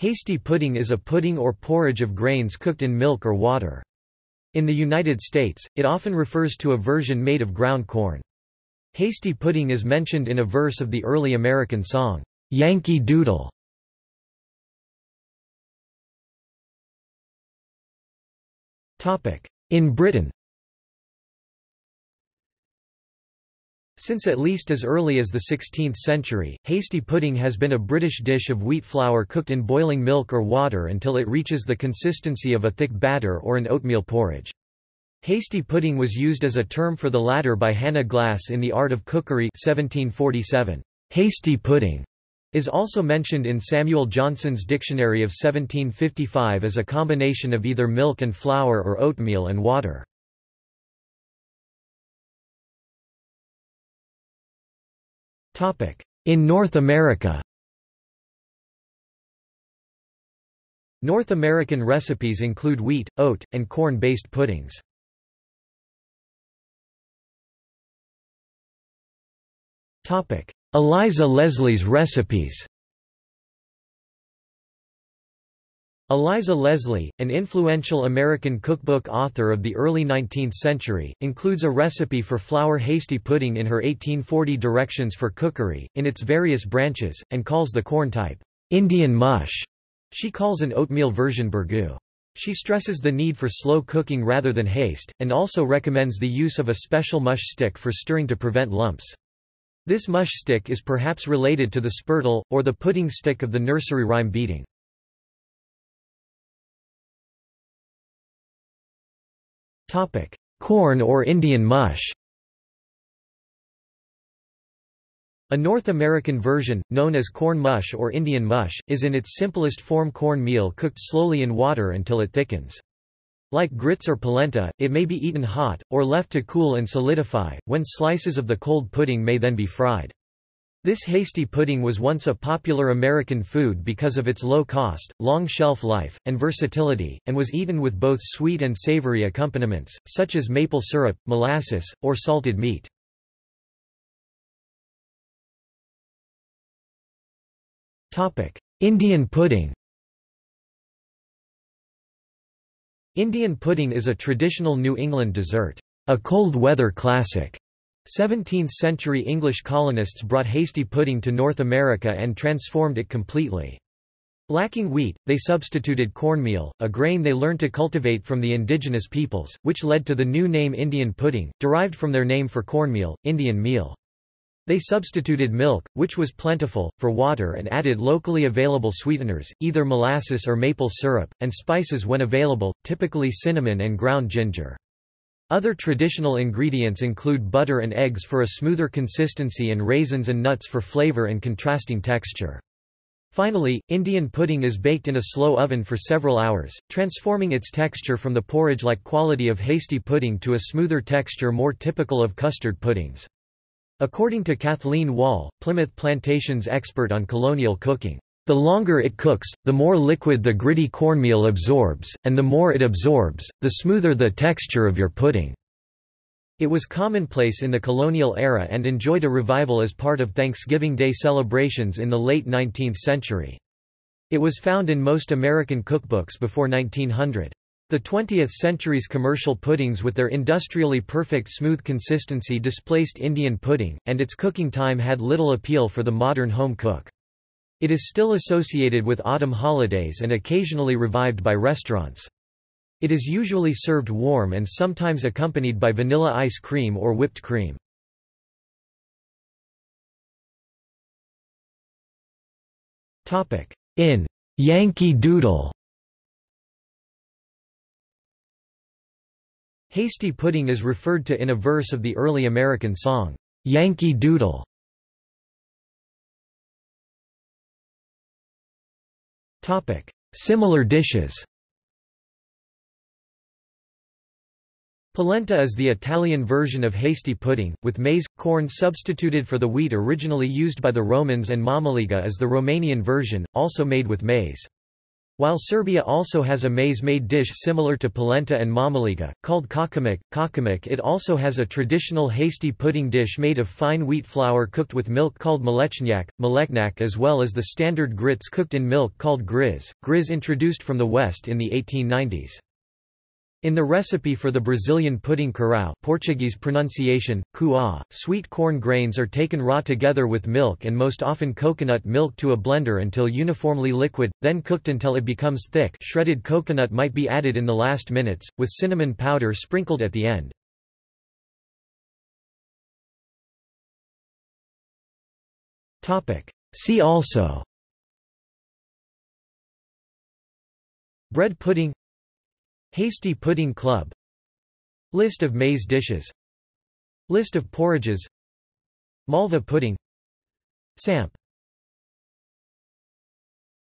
Hasty pudding is a pudding or porridge of grains cooked in milk or water. In the United States, it often refers to a version made of ground corn. Hasty pudding is mentioned in a verse of the early American song, Yankee Doodle. In Britain Since at least as early as the 16th century, hasty pudding has been a British dish of wheat flour cooked in boiling milk or water until it reaches the consistency of a thick batter or an oatmeal porridge. Hasty pudding was used as a term for the latter by Hannah Glasse in The Art of Cookery 1747. Hasty pudding is also mentioned in Samuel Johnson's Dictionary of 1755 as a combination of either milk and flour or oatmeal and water. In North America. North American recipes include wheat, oat, and corn-based puddings. Eliza Leslie's recipes Eliza Leslie, an influential American cookbook author of the early 19th century, includes a recipe for flour hasty pudding in her 1840 Directions for Cookery, in its various branches, and calls the corn type, Indian mush. She calls an oatmeal version burgoo. She stresses the need for slow cooking rather than haste, and also recommends the use of a special mush stick for stirring to prevent lumps. This mush stick is perhaps related to the spurtle, or the pudding stick of the nursery rhyme beating. Corn or Indian mush. A North American version, known as corn mush or Indian mush, is in its simplest form corn meal cooked slowly in water until it thickens. Like grits or polenta, it may be eaten hot, or left to cool and solidify, when slices of the cold pudding may then be fried. This hasty pudding was once a popular American food because of its low cost, long shelf life, and versatility, and was eaten with both sweet and savory accompaniments, such as maple syrup, molasses, or salted meat. Indian pudding Indian pudding is a traditional New England dessert, a cold weather classic. 17th-century English colonists brought hasty pudding to North America and transformed it completely. Lacking wheat, they substituted cornmeal, a grain they learned to cultivate from the indigenous peoples, which led to the new name Indian pudding, derived from their name for cornmeal, Indian meal. They substituted milk, which was plentiful, for water and added locally available sweeteners, either molasses or maple syrup, and spices when available, typically cinnamon and ground ginger. Other traditional ingredients include butter and eggs for a smoother consistency and raisins and nuts for flavor and contrasting texture. Finally, Indian pudding is baked in a slow oven for several hours, transforming its texture from the porridge-like quality of hasty pudding to a smoother texture more typical of custard puddings. According to Kathleen Wall, Plimoth Plantation's expert on colonial cooking, the longer it cooks, the more liquid the gritty cornmeal absorbs, and the more it absorbs, the smoother the texture of your pudding. It was commonplace in the colonial era and enjoyed a revival as part of Thanksgiving Day celebrations in the late 19th century. It was found in most American cookbooks before 1900. The 20th century's commercial puddings with their industrially perfect smooth consistency displaced Indian pudding, and its cooking time had little appeal for the modern home cook. It is still associated with autumn holidays and occasionally revived by restaurants. It is usually served warm and sometimes accompanied by vanilla ice cream or whipped cream. In Yankee Doodle Hasty pudding is referred to in a verse of the early American song, Yankee Doodle. Similar dishes Polenta is the Italian version of hasty pudding, with maize, corn substituted for the wheat originally used by the Romans and mamaliga is the Romanian version, also made with maize. While Serbia also has a maize-made dish similar to polenta and mamaliga, called kakamuk, kakamuk it also has a traditional hasty pudding dish made of fine wheat flour cooked with milk called mlečnjak, mleknak as well as the standard grits cooked in milk called griz, griz introduced from the West in the 1890s. In the recipe for the Brazilian pudding curau Portuguese pronunciation, cuá, sweet corn grains are taken raw together with milk and most often coconut milk to a blender until uniformly liquid, then cooked until it becomes thick. Shredded coconut might be added in the last minutes, with cinnamon powder sprinkled at the end. See also. Bread pudding Hasty Pudding Club. List of maize dishes. List of porridges. Malva pudding. Samp